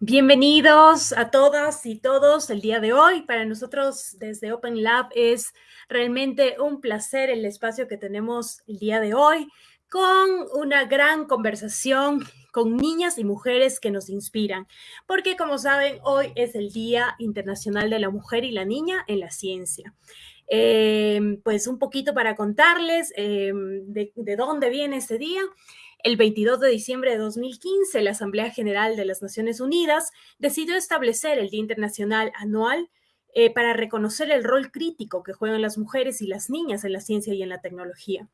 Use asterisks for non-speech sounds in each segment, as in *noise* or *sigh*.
Bienvenidos a todas y todos el día de hoy. Para nosotros desde Open Lab es realmente un placer el espacio que tenemos el día de hoy con una gran conversación con niñas y mujeres que nos inspiran, porque como saben, hoy es el Día Internacional de la Mujer y la Niña en la Ciencia. Eh, pues un poquito para contarles eh, de, de dónde viene este día. El 22 de diciembre de 2015, la Asamblea General de las Naciones Unidas decidió establecer el Día Internacional Anual eh, para reconocer el rol crítico que juegan las mujeres y las niñas en la ciencia y en la tecnología.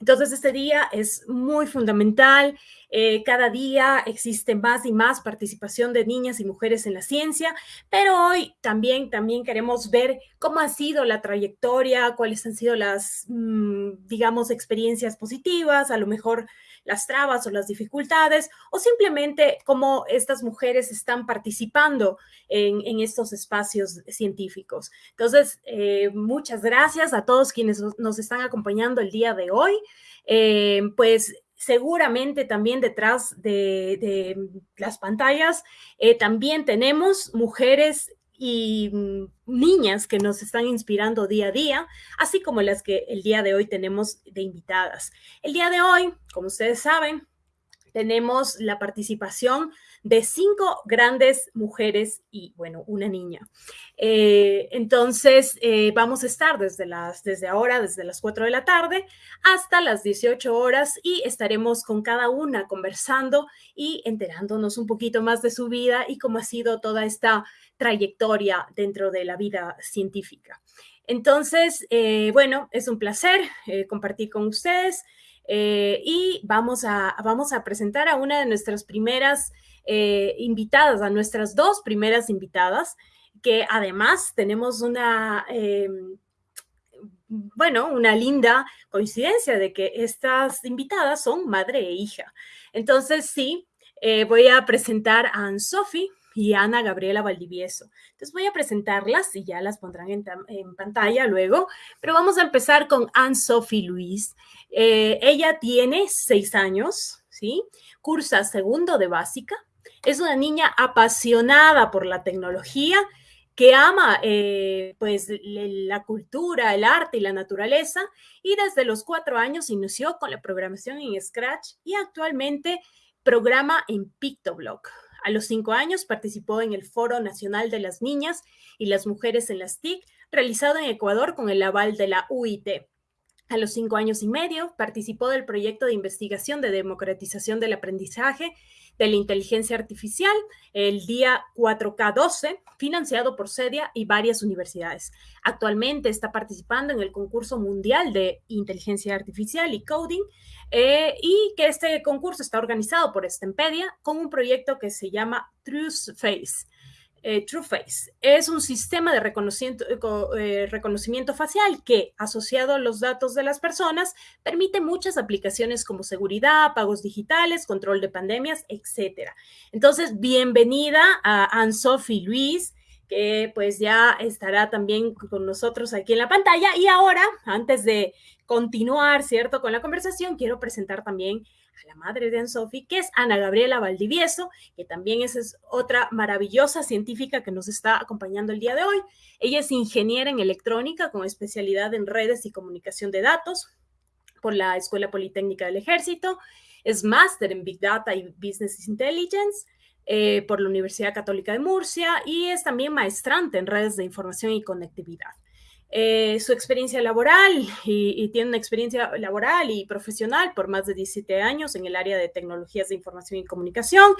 Entonces, este día es muy fundamental. Eh, cada día existe más y más participación de niñas y mujeres en la ciencia, pero hoy también, también queremos ver cómo ha sido la trayectoria, cuáles han sido las, mm, digamos, experiencias positivas, a lo mejor las trabas o las dificultades, o simplemente cómo estas mujeres están participando en, estos espacios científicos. Entonces, eh, muchas gracias a todos quienes nos están acompañando el día de hoy. Eh, pues seguramente también detrás de, las pantallas eh, también tenemos mujeres y mm, niñas que nos están inspirando día a día, así como las que el día de hoy tenemos de invitadas. El día de hoy, como ustedes saben, tenemos la participación de cinco grandes mujeres y, bueno, una niña. Eh, entonces, eh, vamos a estar desde, las, desde ahora, desde las 4 de la tarde hasta las 18 horas y estaremos con cada una conversando y enterándonos un poquito más de su vida y cómo ha sido toda esta trayectoria dentro de la vida científica. Entonces, eh, bueno, es un placer compartir con ustedes. y vamos a, vamos a presentar a una de nuestras primeras eh, invitadas, a nuestras dos primeras invitadas, que además tenemos una, bueno, una linda coincidencia de que estas invitadas son madre e hija. Entonces, sí, eh, voy a presentar a Anne-Sophie y Ana Gabriela Valdivieso. Entonces voy a presentarlas y ya las pondrán en, pantalla luego, pero vamos a empezar con Anne-Sophie Luis. Eh, ella tiene seis años, ¿sí? Cursa segundo de básica, es una niña apasionada por la tecnología, que ama eh, pues la cultura, el arte y la naturaleza y desde los cuatro años inició con la programación en Scratch y actualmente programa en PictoBlock. A los cinco años participó en el Foro Nacional de las Niñas y las Mujeres en las TIC, realizado en Ecuador con el aval de la UIT. A los cinco años y medio participó del proyecto de investigación de democratización del aprendizaje de la inteligencia artificial, el día 4K12, financiado por CEDIA y varias universidades. Actualmente está participando en el concurso mundial de inteligencia artificial y coding, eh, y que este concurso está organizado por Stempedia con un proyecto que se llama Truth Face. Eh, TrueFace. Es un sistema de reconocimiento, eh, reconocimiento, facial que, asociado a los datos de las personas, permite muchas aplicaciones como seguridad, pagos digitales, control de pandemias, etc. Entonces, bienvenida a Anne-Sophie Luis, que pues ya estará también con nosotros aquí en la pantalla. Y ahora, antes de continuar, ¿cierto?, con la conversación, quiero presentar también la madre de Anne-Sophie, que es Ana Gabriela Valdivieso, que también es, otra maravillosa científica que nos está acompañando el día de hoy. Ella es ingeniera en electrónica con especialidad en redes y comunicación de datos por la Escuela Politécnica del Ejército. Es máster en Big Data y Business Intelligence. Eh, por la Universidad Católica de Murcia y es también maestrante en redes de información y conectividad. Eh, su experiencia laboral y, tiene una experiencia laboral y profesional por más de 17 años en el área de tecnologías de información y comunicación.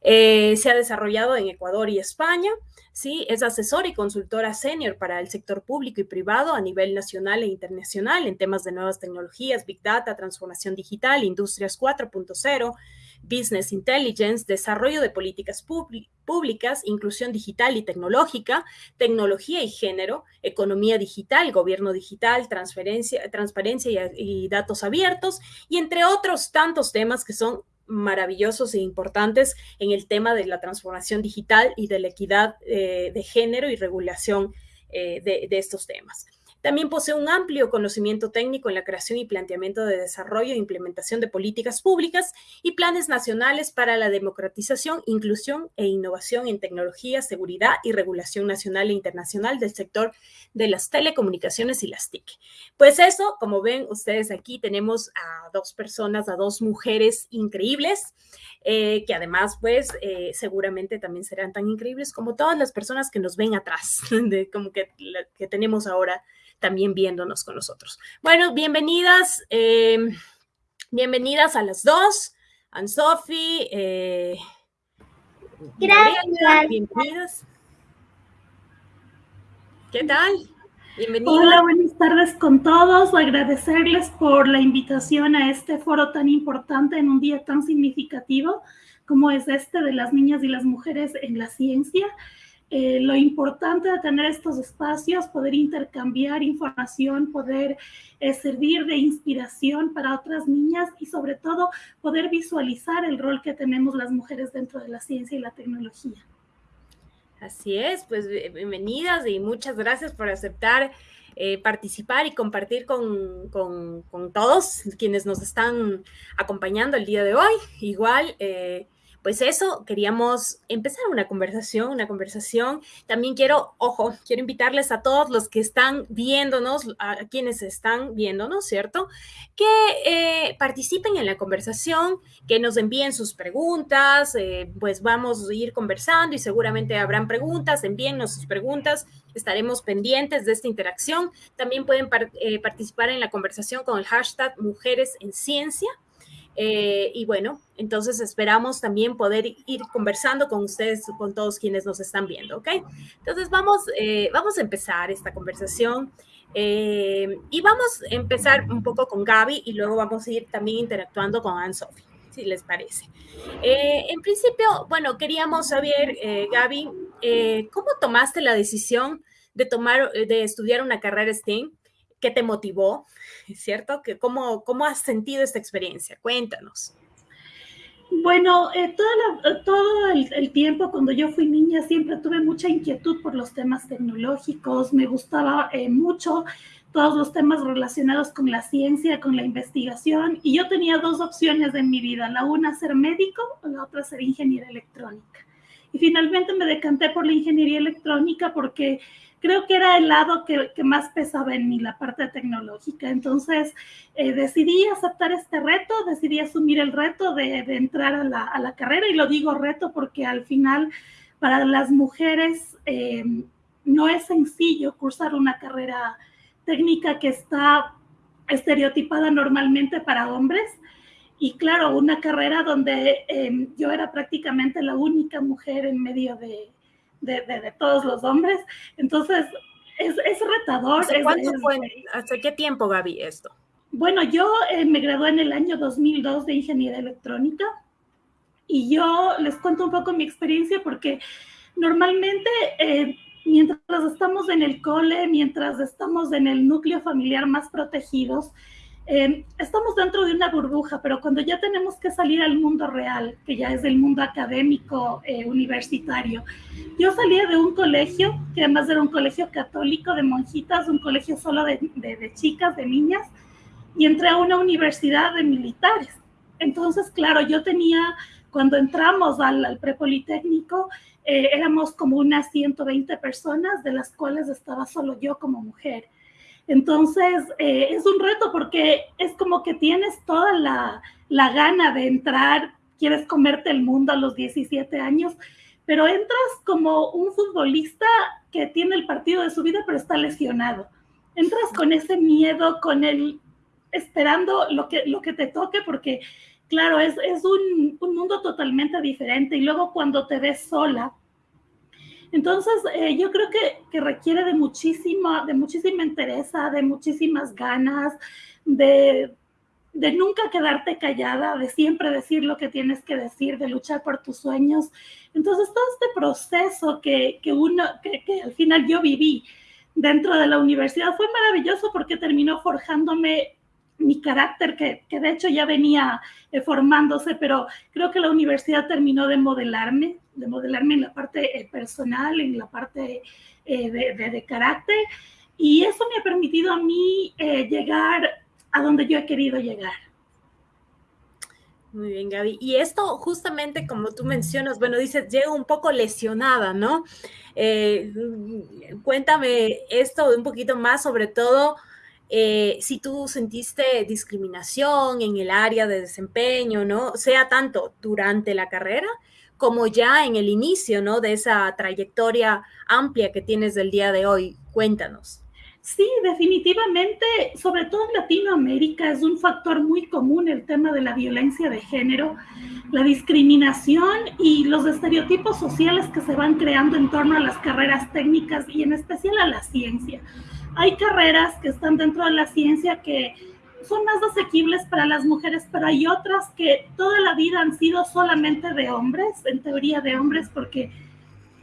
Eh, se ha desarrollado en Ecuador y España. ¿sí? Es asesor y consultora senior para el sector público y privado a nivel nacional e internacional en temas de nuevas tecnologías, Big Data, transformación digital, industrias 4.0 Business Intelligence, desarrollo de políticas públicas, inclusión digital y tecnológica, tecnología y género, economía digital, gobierno digital, transferencia, transparencia y, datos abiertos, y entre otros tantos temas que son maravillosos e importantes en el tema de la transformación digital y de la equidad eh, de género y regulación eh, de, estos temas. También posee un amplio conocimiento técnico en la creación y planteamiento de desarrollo e implementación de políticas públicas y planes nacionales para la democratización, inclusión e innovación en tecnología, seguridad y regulación nacional e internacional del sector de las telecomunicaciones y las TIC. Pues eso, como ven ustedes aquí, tenemos a dos personas, a dos mujeres increíbles, eh, que además, pues, eh, seguramente también serán tan increíbles como todas las personas que nos ven atrás, *laughs* de, como que, que tenemos ahora también viéndonos con nosotros. Bueno, bienvenidas, eh, bienvenidas a las dos, Anne-Sophie. Eh, Gracias. bienvenidas. ¿Qué tal? Bienvenidas. Hola, buenas tardes con todos. Agradecerles por la invitación a este foro tan importante en un día tan significativo como es este de las niñas y las mujeres en la ciencia. Eh, lo importante de tener estos espacios, poder intercambiar información, poder eh, servir de inspiración para otras niñas y sobre todo poder visualizar el rol que tenemos las mujeres dentro de la ciencia y la tecnología. Así es, pues bienvenidas y muchas gracias por aceptar eh, participar y compartir con, con, con, todos quienes nos están acompañando el día de hoy. Igual, pues eso, queríamos empezar una conversación, una conversación. También quiero, ojo, quiero invitarles a todos los que están viéndonos, a quienes están viéndonos, ¿cierto? Que eh, participen en la conversación, que nos envíen sus preguntas, eh, pues vamos a ir conversando y seguramente habrán preguntas, envíennos sus preguntas, estaremos pendientes de esta interacción. También pueden eh, participar en la conversación con el hashtag Mujeres en Ciencia. Eh, y bueno, entonces esperamos también poder ir conversando con ustedes, con todos quienes nos están viendo, ¿ok? Entonces vamos, eh, vamos a empezar esta conversación eh, y vamos a empezar un poco con Gaby y luego vamos a ir también interactuando con Anne-Sophie, si les parece. en principio, bueno, queríamos saber, Gaby, ¿cómo tomaste la decisión de tomar, de estudiar una carrera STEM? ¿Qué te motivó? ¿Cierto? ¿Cómo, ¿Cómo has sentido esta experiencia? Cuéntanos. Bueno, eh, todo el, tiempo cuando yo fui niña siempre tuve mucha inquietud por los temas tecnológicos, me gustaba eh, mucho todos los temas relacionados con la ciencia, con la investigación, y yo tenía dos opciones en mi vida, la una ser médico o la otra ser ingeniera electrónica. Y finalmente me decanté por la ingeniería electrónica porque creo que era el lado que, más pesaba en mí, la parte tecnológica. Entonces eh, decidí aceptar este reto, decidí asumir el reto de, entrar a la, carrera y lo digo reto porque al final para las mujeres eh, no es sencillo cursar una carrera técnica que está estereotipada normalmente para hombres. Y claro, una carrera donde eh, yo era prácticamente la única mujer en medio de, de, todos los hombres. Entonces, es, es retador. ¿Hace, qué tiempo, Gaby, esto? Bueno, yo eh, me gradué en el año 2002 de Ingeniería Electrónica y yo les cuento un poco mi experiencia porque normalmente eh, mientras estamos en el cole, mientras estamos en el núcleo familiar más protegidos, eh, estamos dentro de una burbuja, pero cuando ya tenemos que salir al mundo real, que ya es el mundo académico eh, universitario, yo salía de un colegio, que además era un colegio católico de monjitas, un colegio solo de, de, chicas, de niñas, y entré a una universidad de militares. Entonces, claro, yo tenía, cuando entramos al, al prepolitécnico, eh, éramos como unas 120 personas, de las cuales estaba solo yo como mujer. Entonces, eh, es un reto porque es como que tienes toda la, la, gana de entrar, quieres comerte el mundo a los 17 años, pero entras como un futbolista que tiene el partido de su vida, pero está lesionado. Entras con ese miedo, con el esperando lo que, lo que te toque, porque claro, es, es un, un mundo totalmente diferente. Y luego cuando te ves sola, entonces, eh, yo creo que, requiere de muchísima, de muchísima entereza, de muchísimas ganas, de, nunca quedarte callada, de siempre decir lo que tienes que decir, de luchar por tus sueños. Entonces, todo este proceso que, que uno, que al final yo viví dentro de la universidad fue maravilloso porque terminó forjándome mi carácter, que, que, de hecho ya venía eh, formándose, pero creo que la universidad terminó de modelarme, de modelarme en la parte eh, personal, en la parte eh, de, de, carácter. Y eso me ha permitido a mí eh, llegar a donde yo he querido llegar. Muy bien, Gaby. Y esto justamente como tú mencionas, bueno, dices, llega un poco lesionada, ¿no? Eh, cuéntame esto un poquito más, sobre todo eh, si tú sentiste discriminación en el área de desempeño, ¿no? Sea tanto durante la carrera como ya en el inicio, ¿no? De esa trayectoria amplia que tienes del día de hoy. Cuéntanos. Sí, definitivamente, sobre todo en Latinoamérica es un factor muy común el tema de la violencia de género, la discriminación y los estereotipos sociales que se van creando en torno a las carreras técnicas y en especial a la ciencia. Hay carreras que están dentro de la ciencia que son más asequibles para las mujeres, pero hay otras que toda la vida han sido solamente de hombres, en teoría de hombres, porque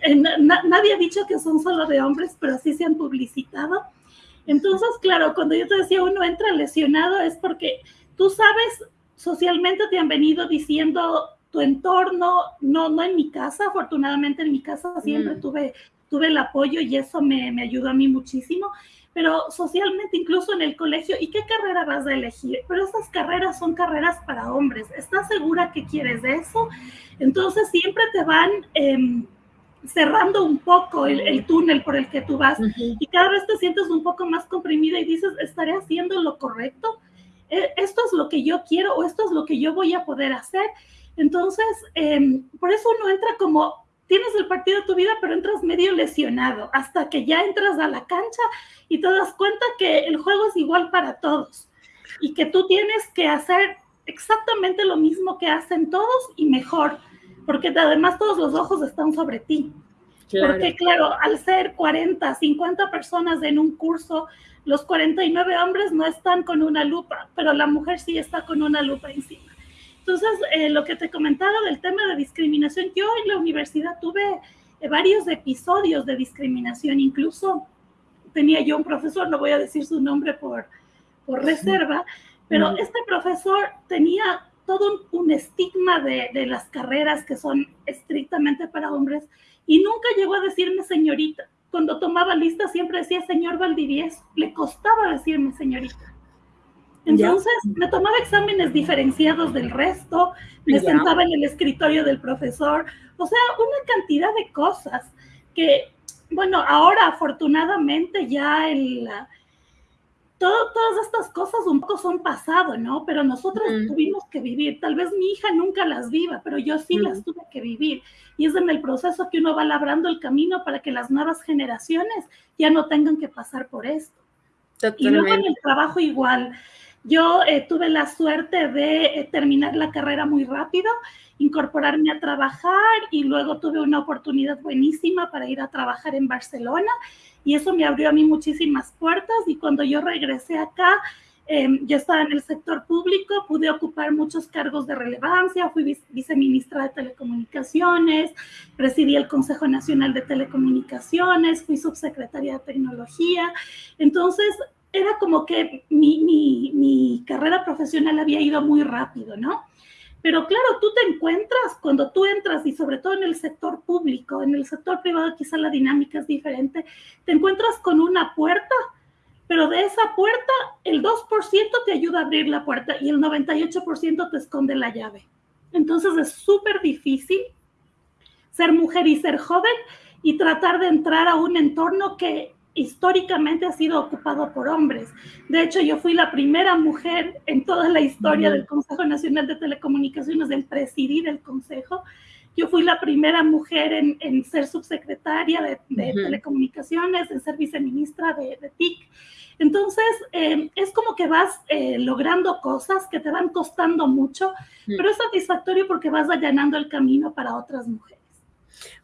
eh, nadie ha dicho que son solo de hombres, pero así se han publicitado entonces, claro, cuando yo te decía uno entra lesionado es porque tú sabes, socialmente te han venido diciendo tu entorno, no, no en mi casa, afortunadamente en mi casa siempre mm. tuve, tuve el apoyo y eso me, me ayudó a mí muchísimo, pero socialmente incluso en el colegio, ¿y qué carrera vas a elegir? Pero estas carreras son carreras para hombres, ¿estás segura que quieres eso? Entonces siempre te van... Eh, cerrando un poco el, túnel por el que tú vas y cada vez te sientes un poco más comprimida y dices, ¿estaré haciendo lo correcto? ¿E, ¿Esto es lo que yo quiero o esto es lo que yo voy a poder hacer? Entonces, em, por eso uno entra como, tienes el partido de tu vida, pero entras medio lesionado hasta que ya entras a la cancha y te das cuenta que el juego es igual para todos y que tú tienes que hacer exactamente lo mismo que hacen todos y mejor porque además todos los ojos están sobre ti. Porque claro, al ser 40, 50 personas en un curso, los 49 hombres no están con una lupa, pero la mujer sí está con una lupa encima. Entonces, eh, lo que te comentaba del tema de discriminación, yo en la universidad tuve eh, varios episodios de discriminación, incluso tenía yo un profesor, no voy a decir su nombre por, por reserva, pero este profesor tenía todo un, estigma de, de, las carreras que son estrictamente para hombres y nunca llegó a decirme señorita. Cuando tomaba lista siempre decía señor Valdivieso, le costaba decirme señorita. Entonces me tomaba exámenes diferenciados del resto, me sentaba en el escritorio del profesor, o sea, una cantidad de cosas que, bueno, ahora afortunadamente ya el, todas estas cosas un poco son pasado, ¿no? Pero nosotros tuvimos que vivir. Tal vez mi hija nunca las viva, pero yo sí las tuve que vivir. Y es en el proceso que uno va labrando el camino para que las nuevas generaciones ya no tengan que pasar por esto. Y luego en el trabajo igual. Yo eh, tuve la suerte de eh, terminar la carrera muy rápido, incorporarme a trabajar y luego tuve una oportunidad buenísima para ir a trabajar en Barcelona y eso me abrió a mí muchísimas puertas y cuando yo regresé acá, em, yo estaba en el sector público, pude ocupar muchos cargos de relevancia, fui viceministra de Telecomunicaciones, presidí el Consejo Nacional de Telecomunicaciones, fui subsecretaria de Tecnología. Entonces, era como que mi, mi, mi carrera profesional había ido muy rápido, ¿no? Pero claro, tú te encuentras cuando tú entras y sobre todo en el sector público, en el sector privado quizá la dinámica es diferente, te encuentras con una puerta, pero de esa puerta el 2% te ayuda a abrir la puerta y el 98% te esconde la llave. Entonces es súper difícil ser mujer y ser joven y tratar de entrar a un entorno que históricamente ha sido ocupado por hombres. De hecho, yo fui la primera mujer en toda la historia del Consejo Nacional de Telecomunicaciones en presidir el Consejo. Yo fui la primera mujer en, ser subsecretaria de, Telecomunicaciones, en ser viceministra de, de TIC. Entonces, eh, es como que vas eh, logrando cosas que te van costando mucho, pero es satisfactorio porque vas allanando el camino para otras mujeres.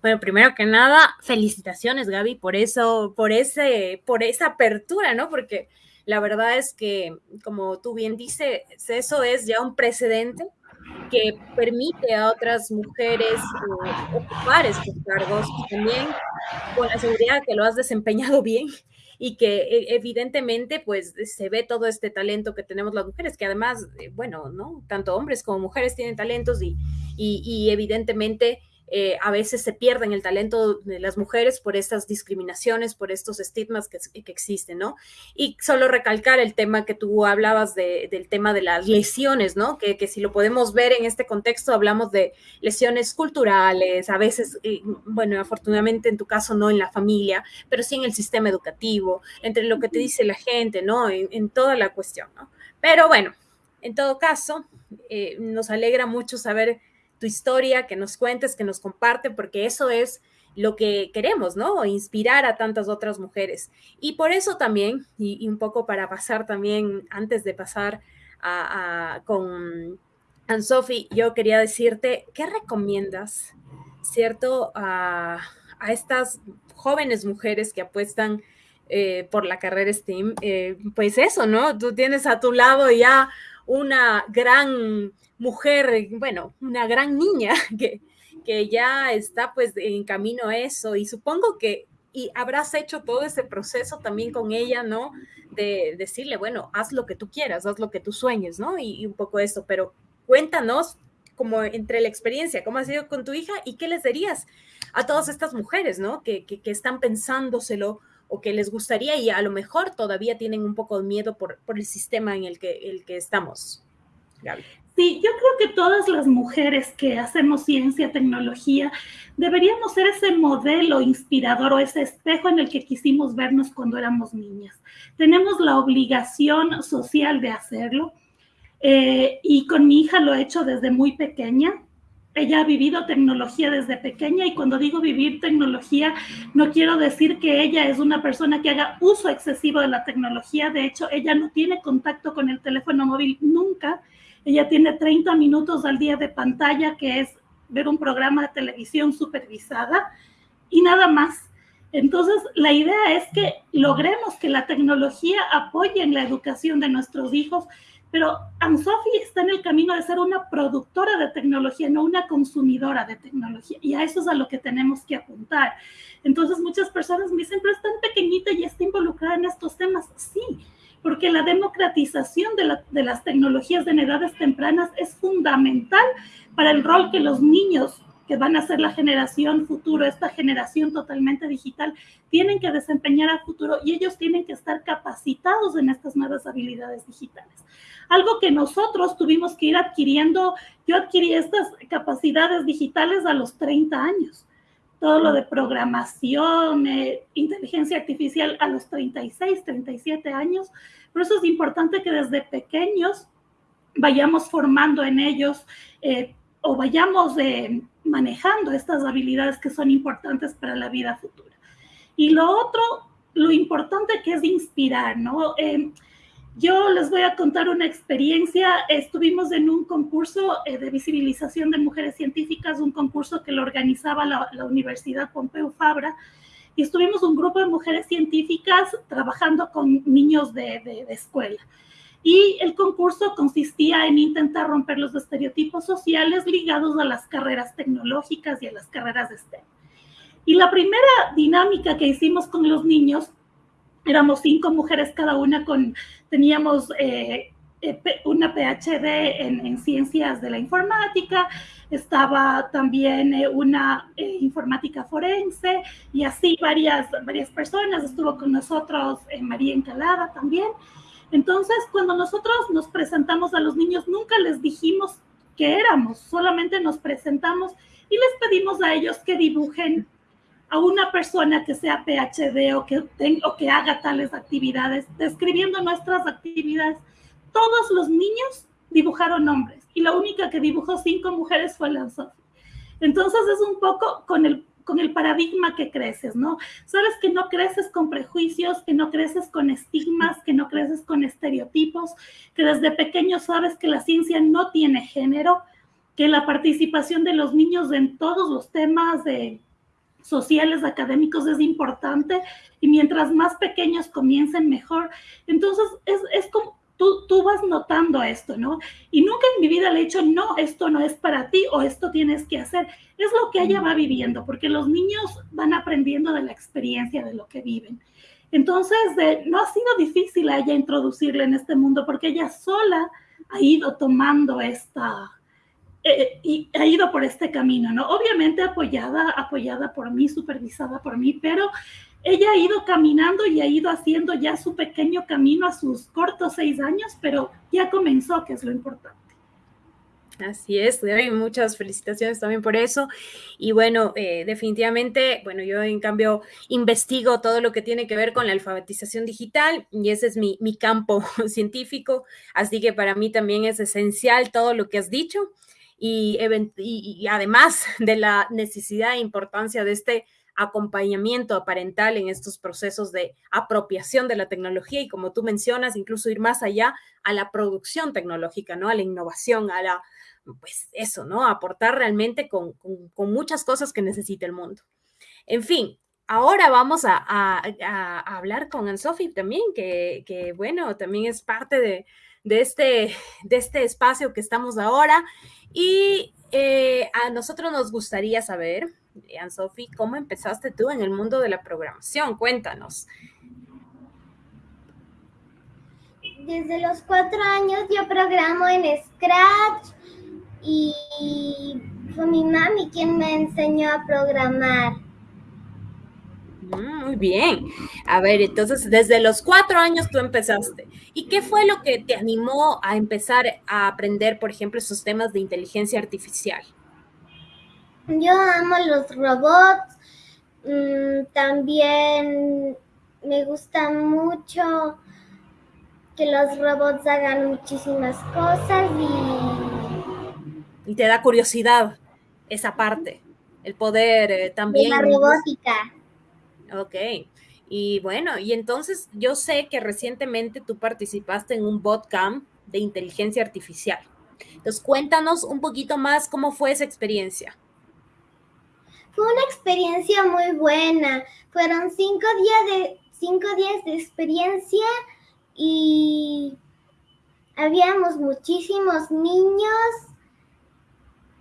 Bueno, primero que nada, felicitaciones, Gaby, por eso, por ese, por esa apertura, ¿no? Porque la verdad es que, como tú bien dices, eso es ya un precedente que permite a otras mujeres eh, ocupar estos cargos también con la seguridad que lo has desempeñado bien y que e, evidentemente pues se ve todo este talento que tenemos las mujeres, que además, eh, bueno, ¿no? Tanto hombres como mujeres tienen talentos y, y, y evidentemente eh, a veces se pierden el talento de las mujeres por estas discriminaciones, por estos estigmas que, existen, ¿no? Y solo recalcar el tema que tú hablabas del tema de las lesiones, ¿no? Que, si lo podemos ver en este contexto, hablamos de lesiones culturales, a veces, bueno, afortunadamente en tu caso no en la familia, pero sí en el sistema educativo, entre lo que te dice la gente, ¿no? En, toda la cuestión, ¿no? Pero bueno, en todo caso, eh, nos alegra mucho saber tu historia, que nos cuentes, que nos comparte, porque eso es lo que queremos, ¿no? Inspirar a tantas otras mujeres. Y por eso también, y, un poco para pasar también, antes de pasar a, con Anne-Sophie, yo quería decirte, ¿qué recomiendas, cierto, a, estas jóvenes mujeres que apuestan eh, por la carrera STEAM? Eh, pues eso, ¿no? Tú tienes a tu lado ya una gran mujer, bueno, una gran niña *laughs* que, que ya está pues en camino a eso y supongo que y habrás hecho todo ese proceso también con ella, ¿no? De decirle, bueno, haz lo que tú quieras, haz lo que tú sueñes, ¿no? Y, un poco eso, pero cuéntanos como entre la experiencia, cómo ha sido con tu hija y qué les dirías a todas estas mujeres, ¿no? Que, que, están pensándoselo o que les gustaría y a lo mejor todavía tienen un poco de miedo por, por el sistema en el que, el que estamos. Sí, yo creo que todas las mujeres que hacemos ciencia, tecnología, deberíamos ser ese modelo inspirador o ese espejo en el que quisimos vernos cuando éramos niñas. Tenemos la obligación social de hacerlo eh, y con mi hija lo he hecho desde muy pequeña. Ella ha vivido tecnología desde pequeña y cuando digo vivir tecnología, no quiero decir que ella es una persona que haga uso excesivo de la tecnología. De hecho, ella no tiene contacto con el teléfono móvil nunca ella tiene 30 minutos al día de pantalla, que es ver un programa de televisión supervisada y nada más. Entonces, la idea es que logremos que la tecnología apoye en la educación de nuestros hijos, pero Anne-Sophie está en el camino de ser una productora de tecnología, no una consumidora de tecnología, y a eso es a lo que tenemos que apuntar. Entonces, muchas personas me dicen, pero es tan pequeñita y está involucrada en estos temas. Sí, porque la democratización de, las tecnologías en edades tempranas es fundamental para el rol que los niños que van a ser la generación futuro, esta generación totalmente digital, tienen que desempeñar a futuro y ellos tienen que estar capacitados en estas nuevas habilidades digitales. Algo que nosotros tuvimos que ir adquiriendo, yo adquirí estas capacidades digitales a los 30 años todo lo de programación, eh, inteligencia artificial a los 36, 37 años. Por eso es importante que desde pequeños vayamos formando en ellos eh, o vayamos eh, manejando estas habilidades que son importantes para la vida futura. Y lo otro, lo importante que es inspirar, ¿no? Yo les voy a contar una experiencia. Estuvimos en un concurso eh, de visibilización de mujeres científicas, un concurso que lo organizaba la, Universidad Pompeu Fabra, y estuvimos un grupo de mujeres científicas trabajando con niños de, de escuela. Y el concurso consistía en intentar romper los estereotipos sociales ligados a las carreras tecnológicas y a las carreras de STEM. Y la primera dinámica que hicimos con los niños éramos cinco mujeres cada una con, teníamos eh, eh, una PhD en, ciencias de la informática, estaba también eh, una informática forense y así varias, varias personas, estuvo con nosotros María Encalada también. Entonces, cuando nosotros nos presentamos a los niños, nunca les dijimos que éramos, solamente nos presentamos y les pedimos a ellos que dibujen a una persona que sea PhD o que, o que haga tales actividades, describiendo nuestras actividades. Todos los niños dibujaron hombres y la única que dibujó cinco mujeres fue la Entonces es un poco con el, con el paradigma que creces, ¿no? Sabes que no creces con prejuicios, que no creces con estigmas, que no creces con estereotipos, que desde pequeño sabes que la ciencia no tiene género, que la participación de los niños en todos los temas sociales, académicos es importante y mientras más pequeños comiencen mejor. Entonces, es, es como tú, tú vas notando esto, ¿no? Y nunca en mi vida le he dicho, no, esto no es para ti o esto tienes que hacer. Es lo que ella va viviendo, porque los niños van aprendiendo de la experiencia de lo que viven. Entonces, no ha sido difícil a ella introducirle en este mundo porque ella sola ha ido tomando esta, eh, y ha ido por este camino, ¿no? Obviamente apoyada, apoyada por mí, supervisada por mí, pero ella ha ido caminando y ha ido haciendo ya su pequeño camino a sus cortos seis años, pero ya comenzó, que es lo importante. Así es, muchas felicitaciones también por eso. Y bueno, eh, definitivamente, bueno, yo en cambio investigo todo lo que tiene que ver con la alfabetización digital y ese es mi, mi campo *laughs* científico, así que para mí también es esencial todo lo que has dicho y, y además de la necesidad e importancia de este acompañamiento parental en estos procesos de apropiación de la tecnología y como tú mencionas, incluso ir más allá a la producción tecnológica, ¿no? A la innovación, a la pues eso, ¿no? Aportar realmente con, muchas cosas que necesita el mundo. En fin, ahora vamos a, hablar con Anne-Sophie también, que, bueno, también es parte de, este, de este espacio que estamos ahora. Y eh, a nosotros nos gustaría saber, Anne-Sophie, ¿cómo empezaste tú en el mundo de la programación? Cuéntanos. Desde los cuatro años yo programo en Scratch, y fue mi mami quien me enseñó a programar. Mm, muy bien. A ver, entonces desde los cuatro años tú empezaste. ¿Y qué fue lo que te animó a empezar a aprender, por ejemplo, esos temas de inteligencia artificial? Yo amo los robots. Mm, también me gusta mucho que los robots hagan muchísimas cosas y y te da curiosidad esa parte, el poder eh, también. la robótica. Ok. Y bueno, y entonces yo sé que recientemente tú participaste en un botcamp de inteligencia artificial. Entonces, cuéntanos un poquito más cómo fue esa experiencia. Fue una experiencia muy buena. Fueron cinco días de, cinco días de experiencia y habíamos muchísimos niños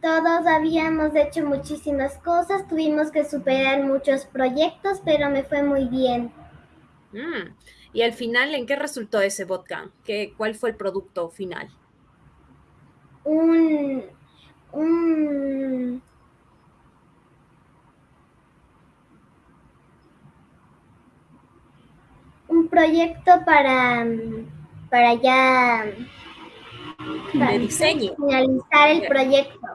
todos habíamos hecho muchísimas cosas, tuvimos que superar muchos proyectos, pero me fue muy bien. Mm, y al final, ¿en qué resultó ese bootcamp? ¿Qué, ¿Cuál fue el producto final? Un, un, un proyecto para, para ya... de diseño. Finalizar el proyecto.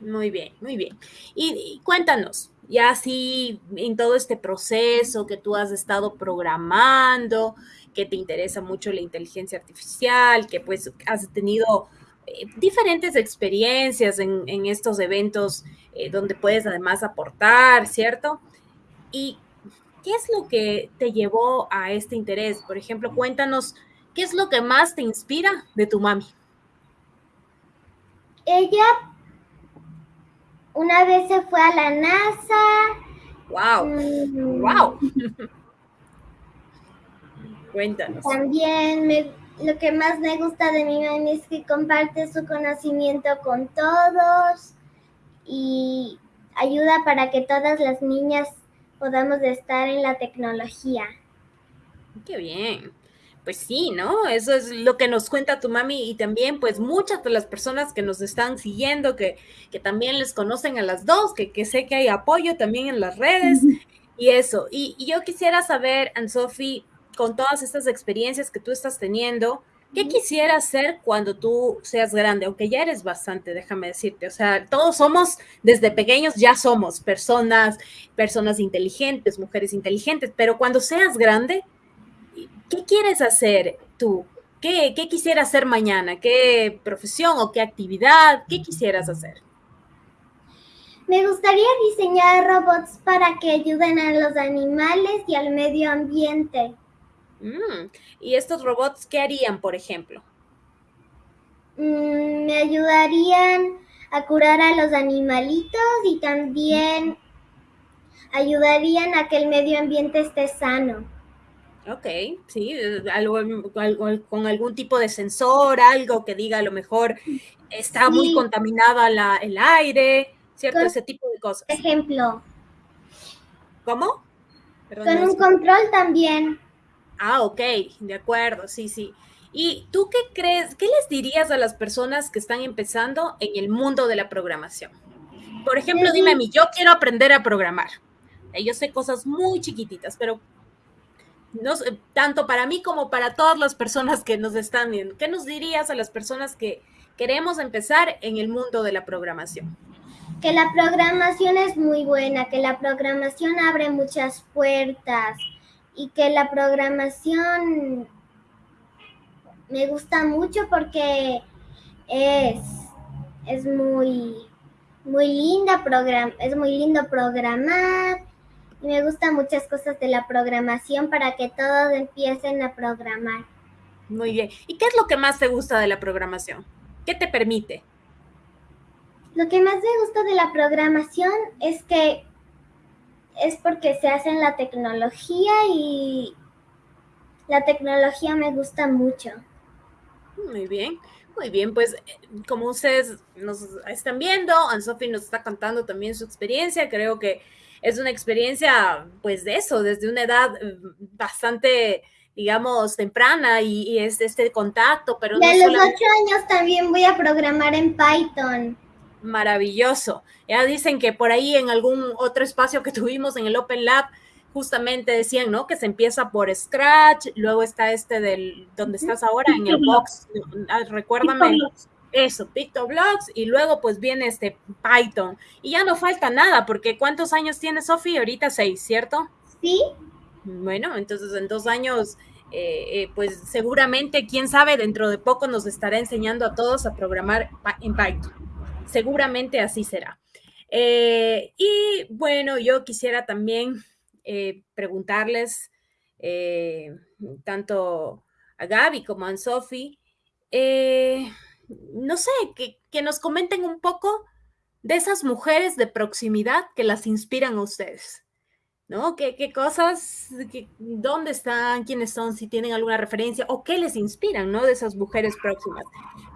Muy bien, muy bien. Y, cuéntanos, ya así en todo este proceso que tú has estado programando, que te interesa mucho la inteligencia artificial, que pues has tenido eh, diferentes experiencias en, estos eventos eh, donde puedes además aportar, ¿cierto? ¿Y qué es lo que te llevó a este interés? Por ejemplo, cuéntanos, ¿qué es lo que más te inspira de tu mami? Ella una vez se fue a la NASA. ¡Wow! ¡Wow! Cuéntanos. También lo que más me gusta de mi mamá es que comparte su conocimiento con todos y ayuda para que todas las niñas podamos estar en la tecnología. Qué bien pues sí, ¿no? Eso es lo que nos cuenta tu mami y también pues muchas de las personas que nos están siguiendo, que, que también les conocen a las dos, que, que, sé que hay apoyo también en las redes y eso. Y, yo quisiera saber, Anne-Sophie, con todas estas experiencias que tú estás teniendo, ¿qué quisieras hacer cuando tú seas grande? Aunque ya eres bastante, déjame decirte. O sea, todos somos, desde pequeños ya somos personas, personas inteligentes, mujeres inteligentes, pero cuando seas grande, ¿qué quieres hacer tú? ¿Qué, ¿Qué quisieras hacer mañana? ¿Qué profesión o qué actividad? ¿Qué quisieras hacer? Me gustaría diseñar robots para que ayuden a los animales y al medio ambiente. Mm, ¿Y estos robots qué harían, por ejemplo? Mm, me ayudarían a curar a los animalitos y también ayudarían a que el medio ambiente esté sano. Ok, sí, algo, con algún tipo de sensor, algo que diga a lo mejor está muy contaminada la, el aire, ¿cierto? Ese tipo de cosas. Ejemplo. ¿Cómo? con un control también. Ah, ok, de acuerdo, sí, sí. ¿Y tú qué crees, qué les dirías a las personas que están empezando en el mundo de la programación? Por ejemplo, dime a mí, yo quiero aprender a programar. Yo sé cosas muy chiquititas, pero no, tanto para mí como para todas las personas que nos están viendo. ¿Qué nos dirías a las personas que queremos empezar en el mundo de la programación? Que la programación es muy buena, que la programación abre muchas puertas y que la programación me gusta mucho porque es, es muy, muy linda, program, es muy lindo programar y me gustan muchas cosas de la programación para que todos empiecen a programar. Muy bien. ¿Y qué es lo que más te gusta de la programación? ¿Qué te permite? Lo que más me gusta de la programación es que es porque se hace en la tecnología y la tecnología me gusta mucho. Muy bien, muy bien. Pues como ustedes nos están viendo, Anne-Sophie nos está contando también su experiencia. Creo que es una experiencia, pues de eso, desde una edad eh, bastante, digamos, temprana y, es este contacto, pero... Y a los ocho años también voy a programar en Python. Maravilloso. Ya dicen que por ahí en algún otro espacio que *laughs* tuvimos en el Open Lab, justamente decían, ¿no? Que se empieza por Scratch, luego está este del, donde estás ahora, en el box, ah, recuérdame eso, PictoBlocks, y luego pues viene este Python. Y ya no falta nada, porque ¿cuántos años tiene Sofi? Ahorita seis, ¿cierto? Sí. Bueno, entonces en dos años, eh, eh, pues seguramente, quién sabe, dentro de poco nos estará enseñando a todos a programar en Python. Seguramente así será. Eh, y bueno, yo quisiera también preguntarles tanto a Gaby como a Sofi, eh, no sé, que, nos comenten un poco de esas mujeres de proximidad que las inspiran a ustedes. ¿No? ¿Qué, qué cosas, dónde están, quiénes son, si tienen alguna referencia o qué les inspiran, ¿no? De esas mujeres próximas.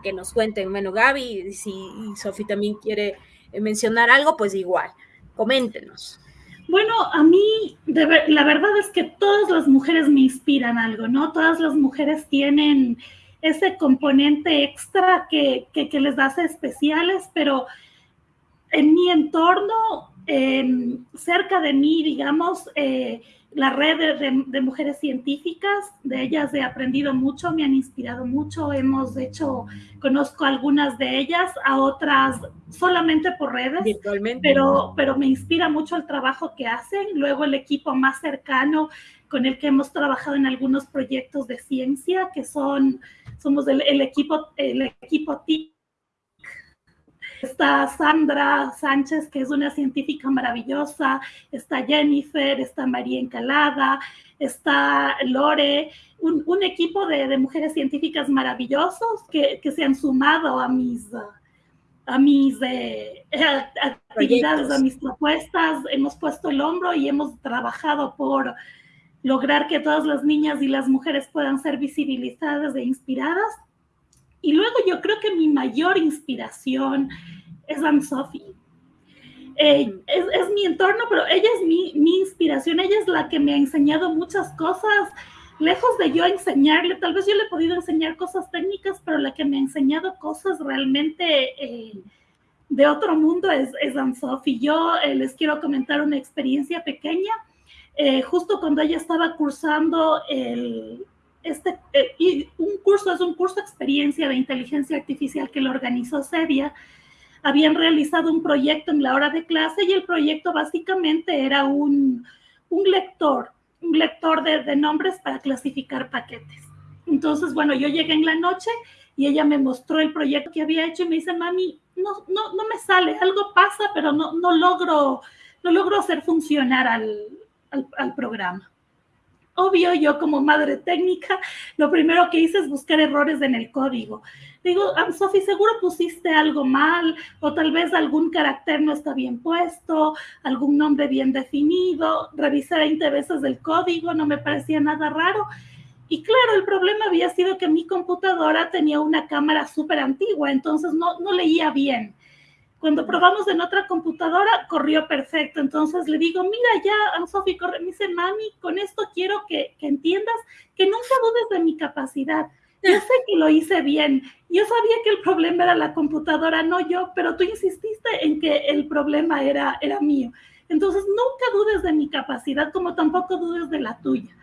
Que nos cuenten. Bueno, Gaby, si Sofi también quiere mencionar algo, pues igual, coméntenos. Bueno, a mí la verdad es que todas las mujeres me inspiran algo, ¿no? Todas las mujeres tienen ese componente extra que, les hace especiales, pero en mi entorno, cerca de mí, digamos, eh, la red de, mujeres científicas, de ellas he aprendido mucho, me han inspirado mucho, hemos hecho, conozco algunas de ellas, a otras solamente por redes, pero, pero me inspira mucho el trabajo que hacen. Luego el equipo más cercano con el que hemos trabajado en algunos proyectos de ciencia, que son, somos el, equipo, el equipo TIC. Está Sandra Sánchez, que es una científica maravillosa, está Jennifer, está María Encalada, está Lore, un, equipo de, mujeres científicas maravillosos que, se han sumado a mis, a mis eh, actividades, a mis propuestas, hemos puesto el hombro y hemos trabajado por lograr que todas las niñas y las mujeres puedan ser visibilizadas e inspiradas. Y luego yo creo que mi mayor inspiración es Anne-Sophie. Eh, es, mi entorno, pero ella es mi, mi, inspiración, ella es la que me ha enseñado muchas cosas, lejos de yo enseñarle, tal vez yo le he podido enseñar cosas técnicas, pero la que me ha enseñado cosas realmente eh, de otro mundo es, es Anne-Sophie. Yo eh, les quiero comentar una experiencia pequeña eh, justo cuando ella estaba cursando el, este, eh, y un curso, es un curso de experiencia de inteligencia artificial que lo organizó Sevia, habían realizado un proyecto en la hora de clase y el proyecto básicamente era un, un lector, un lector de, de, nombres para clasificar paquetes. Entonces, bueno, yo llegué en la noche y ella me mostró el proyecto que había hecho y me dice, mami, no, no, no me sale, algo pasa, pero no, no, logro, no logro hacer funcionar al, al, programa. Obvio, yo como madre técnica, lo primero que hice es buscar errores en el código. Digo, ah, Sofi, seguro pusiste algo mal, o tal vez algún carácter no está bien puesto, algún nombre bien definido. Revisé 20 veces el código, no me parecía nada raro. Y claro, el problema había sido que mi computadora tenía una cámara súper antigua, entonces no, no leía bien. Cuando probamos en otra computadora, corrió perfecto. Entonces le digo, mira ya, Sofi, corre. Me dice, mami, con esto quiero que, entiendas que nunca dudes de mi capacidad. yo sé que lo hice bien. Yo sabía que el problema era la computadora, no yo, pero tú insististe en que el problema era, era mío. Entonces, nunca dudes de mi capacidad, como tampoco dudes de la tuya.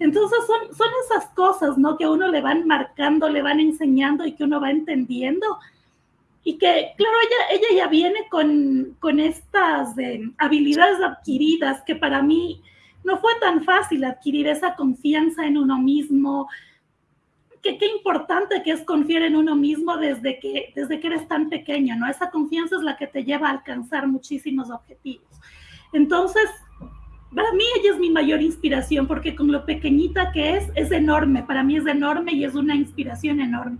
Entonces, son, son esas cosas, ¿no? Que a uno le van marcando, le van enseñando y que uno va entendiendo. Y que, claro, ella, ella ya viene con, con estas eh, habilidades adquiridas que para mí no fue tan fácil adquirir esa confianza en uno mismo, que qué importante que es confiar en uno mismo desde que, desde que eres tan pequeño, ¿no? Esa confianza es la que te lleva a alcanzar muchísimos objetivos. Entonces, para mí ella es mi mayor inspiración porque con lo pequeñita que es, es enorme, para mí es enorme y es una inspiración enorme.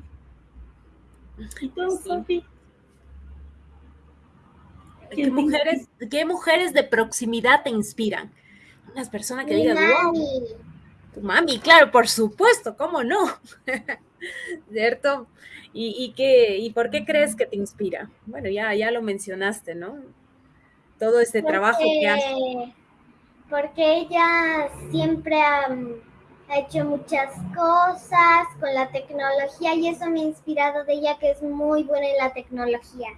Entonces, ¿Qué mujeres, ¿Qué mujeres de proximidad te inspiran? Unas personas que digan, tu mami, claro, por supuesto, ¿cómo no? *laughs* ¿Cierto? ¿Y, y, qué, ¿Y por qué crees que te inspira? Bueno, ya, ya lo mencionaste, ¿no? Todo este trabajo que hace. Porque ella siempre ha, ha hecho muchas cosas con la tecnología y eso me ha inspirado de ella que es muy buena en la tecnología.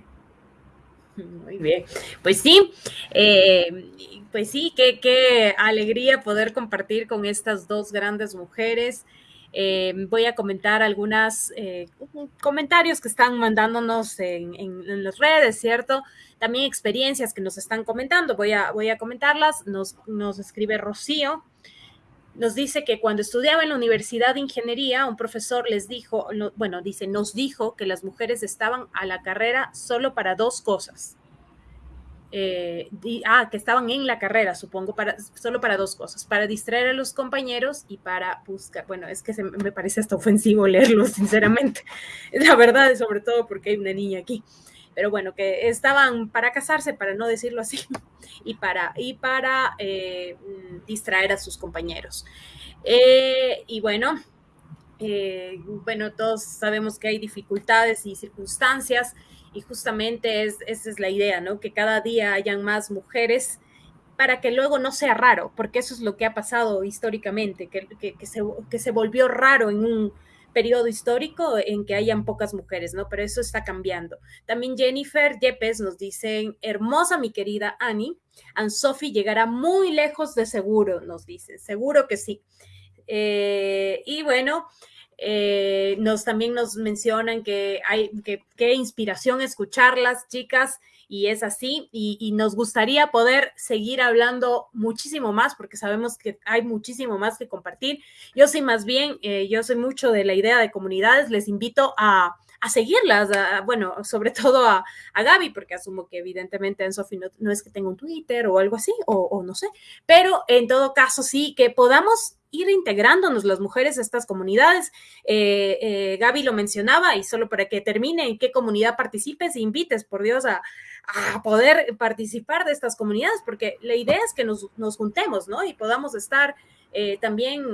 *laughs* Muy bien. Pues sí, eh, pues sí, qué, qué, alegría poder compartir con estas dos grandes mujeres. Eh, voy a comentar algunos eh, comentarios que están mandándonos en, en, las redes, ¿cierto? También experiencias que nos están comentando. Voy a, voy a comentarlas. Nos, nos escribe Rocío nos dice que cuando estudiaba en la Universidad de Ingeniería, un profesor les dijo, bueno, dice, nos dijo que las mujeres estaban a la carrera solo para dos cosas. Eh, ah, que estaban en la carrera, supongo, para, solo para dos cosas, para distraer a los compañeros y para buscar, bueno, es que se, me parece hasta ofensivo leerlo, *laughs* sinceramente, la verdad, sobre todo porque hay una niña aquí pero bueno, que estaban para casarse, para no decirlo así, *laughs* y para, y para eh, distraer a sus compañeros. Eh, y bueno, eh, bueno, todos sabemos que hay dificultades y circunstancias, y justamente es, esa es la idea, ¿no? Que cada día hayan más mujeres para que luego no sea raro, porque eso es lo que ha pasado históricamente, que, que, se, que se volvió raro en un periodo histórico en que hayan pocas mujeres, ¿no? Pero eso está cambiando. También Jennifer Yepes nos dice, hermosa mi querida Annie, Anne Sophie llegará muy lejos de seguro, nos dice, seguro que sí. Eh, y bueno, eh, nos también nos mencionan que hay que qué inspiración escucharlas, chicas y es así. Y, nos gustaría poder seguir hablando muchísimo más porque sabemos que hay muchísimo más que compartir. Yo soy más bien, eh, yo soy mucho de la idea de comunidades, les invito a, a seguirlas, bueno, sobre *laughs* todo a, a, Gaby, porque asumo que evidentemente en Sofi no, es que tenga un Twitter o algo así, o, o no sé, pero en todo caso sí, que podamos ir integrándonos las mujeres a estas comunidades. Eh, eh, Gaby lo mencionaba y solo para que termine, en qué comunidad participes e invites, por Dios, a, a, poder participar de estas comunidades, porque la idea es que nos, nos juntemos, ¿no? Y podamos estar eh, también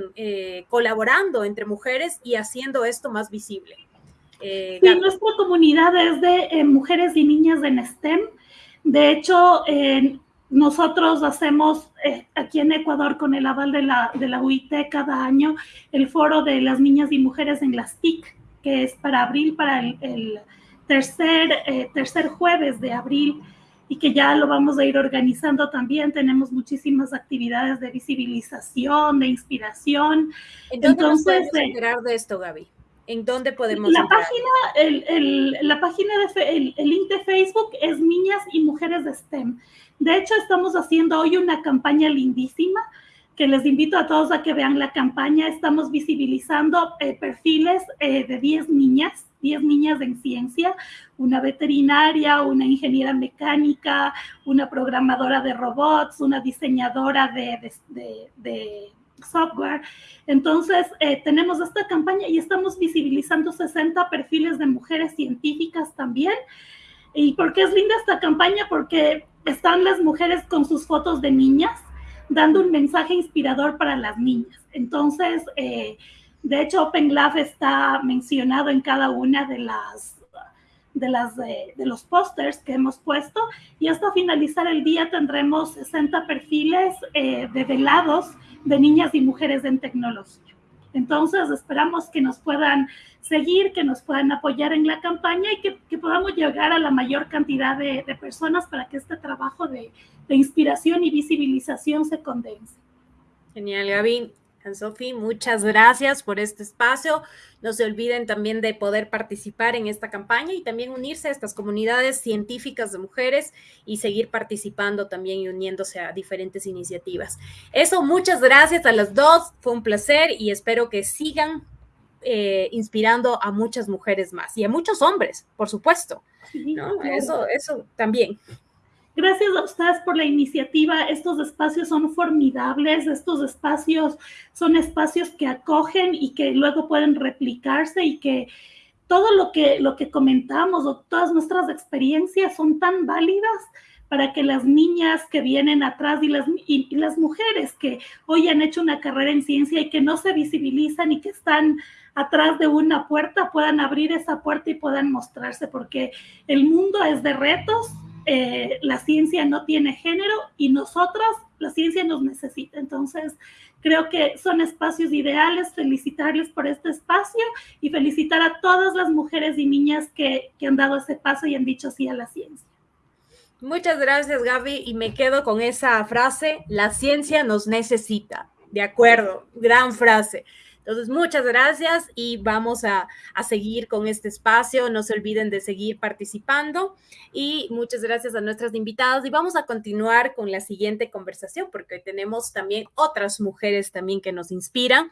colaborando entre mujeres y haciendo esto más visible. Eh, sí, nuestra comunidad es de eh, mujeres y niñas en STEM. De hecho, en nosotros hacemos eh, aquí en Ecuador con el aval de la, de la UIT cada año el foro de las niñas y mujeres en las TIC, que es para abril, para el, el tercer, eh, tercer jueves de abril y que ya lo vamos a ir organizando también. Tenemos muchísimas actividades de visibilización, de inspiración. ¿En dónde Entonces, nos podemos eh, enterar de esto, Gaby? ¿En dónde podemos La entrar? página, el, el, la página de el, el link de Facebook es Niñas y Mujeres de STEM. De hecho, estamos haciendo hoy una campaña lindísima que les invito a todos a que vean la campaña. Estamos visibilizando eh, perfiles eh, de 10 niñas, 10 niñas en ciencia, una veterinaria, una ingeniera mecánica, una programadora de robots, una diseñadora de, de, de, de software. Entonces, eh, tenemos esta campaña y estamos visibilizando 60 perfiles de mujeres científicas también. ¿Y por qué es linda esta campaña? Porque están las mujeres con sus fotos de niñas dando un mensaje inspirador para las niñas. Entonces, eh, de hecho, Open está mencionado en cada una de las de, las, de, de los pósters que hemos puesto y hasta finalizar el día tendremos 60 perfiles eh, de velados de niñas y mujeres en tecnología. Entonces, esperamos que nos puedan seguir, que nos puedan apoyar en la campaña y que, podamos llegar a la mayor cantidad de, personas para que este trabajo de, de inspiración y visibilización se condense. Genial, Gaby. Sofi, muchas gracias por este espacio. No se olviden también de poder participar en esta campaña y también unirse a estas comunidades científicas de mujeres y seguir participando también y uniéndose a diferentes iniciativas. Eso, muchas gracias a las dos. Fue un placer y espero que sigan eh, inspirando a muchas mujeres más y a muchos hombres, por supuesto. Eso, eso también. Gracias a ustedes por la iniciativa. Estos espacios son formidables. Estos espacios son espacios que acogen y que luego pueden replicarse y que todo lo que, lo que comentamos o todas nuestras experiencias son tan válidas para que las niñas que vienen atrás y las, y las mujeres que hoy han hecho una carrera en ciencia y que no se visibilizan y que están atrás de una puerta puedan abrir esa puerta y puedan mostrarse, porque el mundo es de retos, eh, la ciencia no tiene género y nosotras, la ciencia nos necesita. Entonces, creo que son espacios ideales, felicitarles por este espacio y felicitar a todas las mujeres y niñas que, que han dado ese paso y han dicho sí a la ciencia. Muchas gracias, Gaby, y me quedo con esa frase, la ciencia nos necesita. De acuerdo, gran frase. Entonces, muchas gracias y vamos a, seguir con este espacio. No se olviden de seguir participando y muchas gracias a nuestras invitadas y vamos a continuar con la siguiente conversación porque hoy tenemos también otras mujeres también que nos inspiran.